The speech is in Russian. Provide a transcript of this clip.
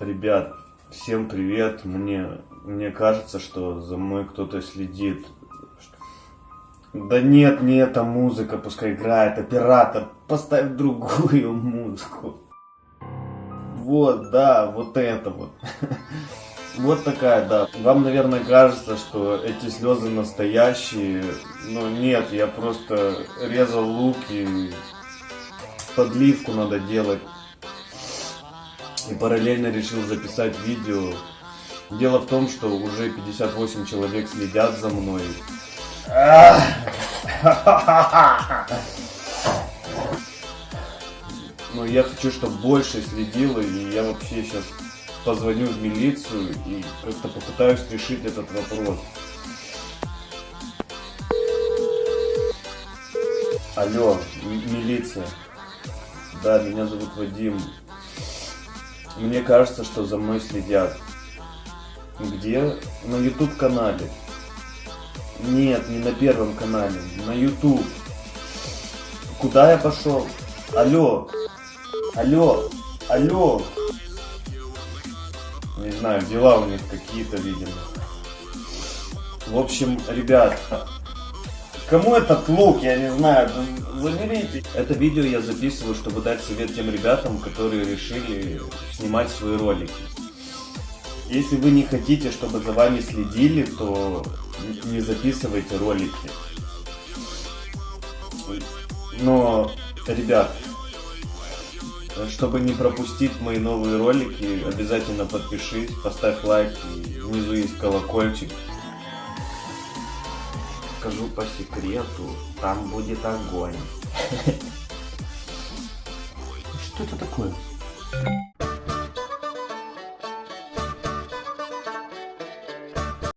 Ребят, всем привет. Мне, мне кажется, что за мной кто-то следит. Да нет, не эта музыка, пускай играет. Оператор, поставь другую музыку. Вот, да, вот это вот. Вот такая, да. Вам, наверное, кажется, что эти слезы настоящие. Но нет, я просто резал лук и подливку надо делать. И параллельно решил записать видео. Дело в том, что уже 58 человек следят за мной. Но я хочу, чтобы больше следило, и я вообще сейчас позвоню в милицию и как-то попытаюсь решить этот вопрос. Алло, милиция. Да, меня зовут Вадим. Мне кажется, что за мной следят. Где? На YouTube канале. Нет, не на первом канале, на YouTube. Куда я пошел? Алло, алло, алло. Не знаю, дела у них какие-то, видимо. В общем, ребят, кому этот лук, я не знаю, заберите. Это видео я записываю, чтобы дать совет тем ребятам, которые решили снимать свои ролики. Если вы не хотите, чтобы за вами следили, то не записывайте ролики. Но, ребят, чтобы не пропустить мои новые ролики, обязательно подпишись, поставь лайк, внизу есть колокольчик. Скажу по секрету, там будет огонь. Что это такое?